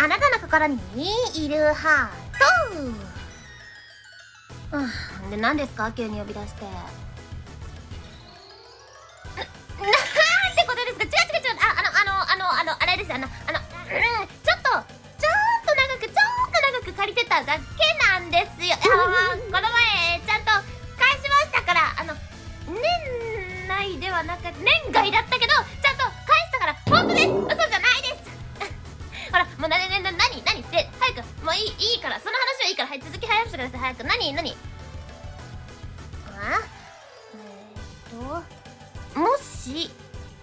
あなたの心にいるハートうんで何ですか？急に呼び出して。ななんてことです。か違う違う違うああのあのあのあのあれですあのあの、うん、ちょっとちょっと長くちょっと長く借りてただけなんですよあこの前ちゃんと返しましたからあの年内ではなく年外だったけどちゃんと返したから本当です嘘じゃほらもうなななな何何って早くもういいいいからその話はいいからはい続き早くしてください早く何何あえー、っともし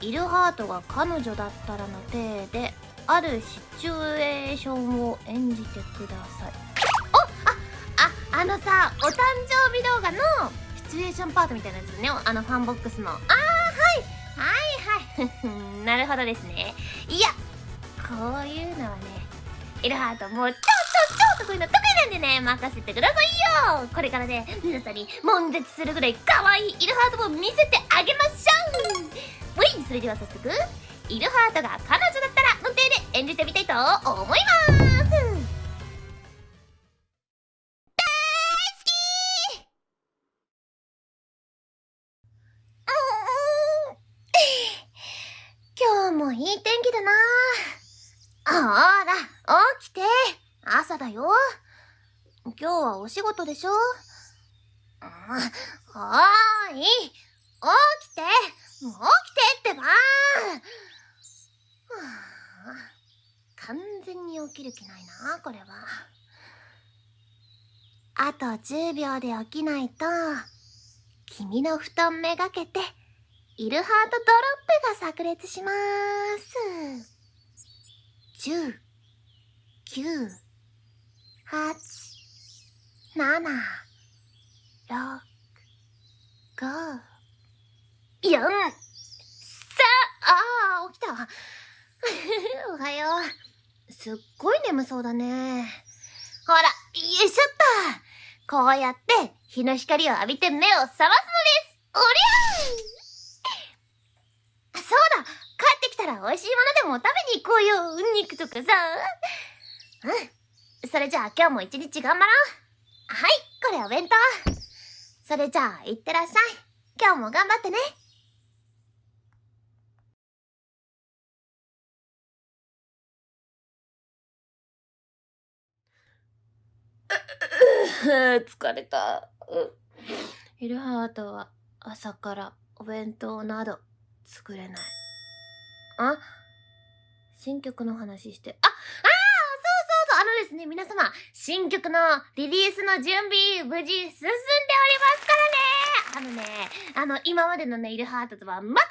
イルハートが彼女だったらの体であるシチュエーションを演じてくださいおあああのさお誕生日動画のシチュエーションパートみたいなやつねあのファンボックスのああはいはいはいなるほどですねいやこイルハートもう超超超得意な得意なんでね任せてくださいよ。これからね皆さんに悶絶するぐらい可愛いイルハートを見せてあげましょう。はいそれでは早速イルハートが彼女だったらの体で演じてみたいと思います。大好き。今日もいい天気だな。ほら、起きて。朝だよ。今日はお仕事でしょ？うんおーい。起きて。起きてってば。完全に起きる気ないな、これは。あと10秒で起きないと、君の布団めがけて、イルハートドロップが炸裂しまーす。10、9、8、7、6、5、4、3、あー、起きた。おはよう。すっごい眠そうだね。ほら、よいしょっと。こうやって日の光を浴びて目を覚ますのです。おりゃーそうだ帰ってきたら美味しいものでも食べに行こうよ。肉とかさ。うん。それじゃあ今日も一日頑張ろう。はい、これお弁当。それじゃあ、いってらっしゃい。今日も頑張ってね。疲れた。イルハートは朝からお弁当など作れない。あ新曲の話して、あ、ああそうですね、皆様、新曲のリリースの準備、無事進んでおりますからねあのね、あの、今までのね、イルハートとはまた違うね、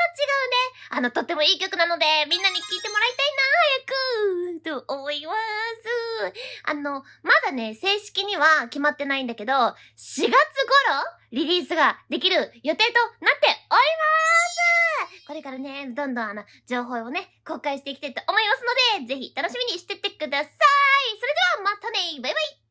あの、とってもいい曲なので、みんなに聴いてもらいたいな、早く、と思います。あの、まだね、正式には決まってないんだけど、4月頃、リリースができる予定となってます。これからね、どんどんあの、情報をね、公開していきたいと思いますので、ぜひ楽しみにしてってください。それではまたね。バイバイ。